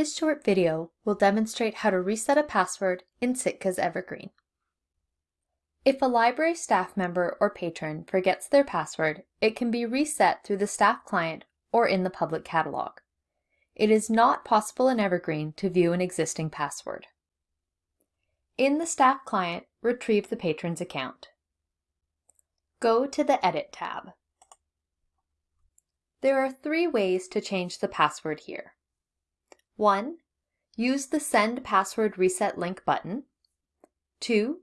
This short video will demonstrate how to reset a password in Sitka's Evergreen. If a library staff member or patron forgets their password, it can be reset through the staff client or in the public catalog. It is not possible in Evergreen to view an existing password. In the staff client, retrieve the patron's account. Go to the Edit tab. There are three ways to change the password here. 1. Use the Send Password Reset link button. 2.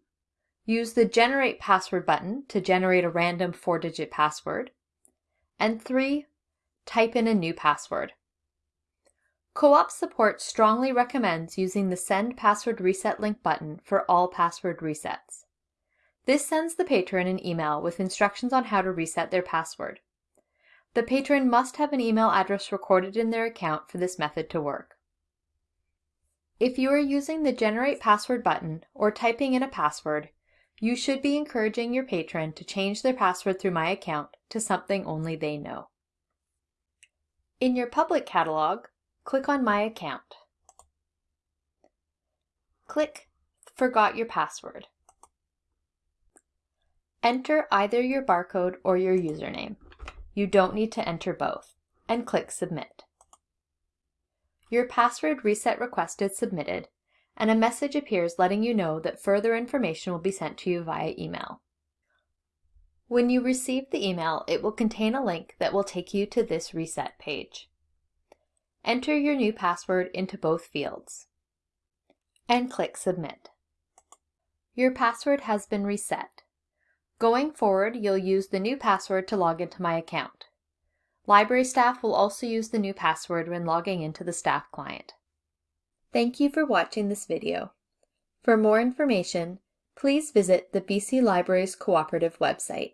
Use the Generate Password button to generate a random four-digit password. And 3. Type in a new password. Co-op Support strongly recommends using the Send Password Reset link button for all password resets. This sends the patron an email with instructions on how to reset their password. The patron must have an email address recorded in their account for this method to work. If you are using the Generate Password button or typing in a password, you should be encouraging your patron to change their password through My Account to something only they know. In your public catalog, click on My Account. Click Forgot Your Password. Enter either your barcode or your username. You don't need to enter both, and click Submit. Your password reset request is submitted, and a message appears letting you know that further information will be sent to you via email. When you receive the email, it will contain a link that will take you to this reset page. Enter your new password into both fields and click Submit. Your password has been reset. Going forward, you'll use the new password to log into my account. Library staff will also use the new password when logging into the staff client. Thank you for watching this video. For more information, please visit the BC Libraries Cooperative website.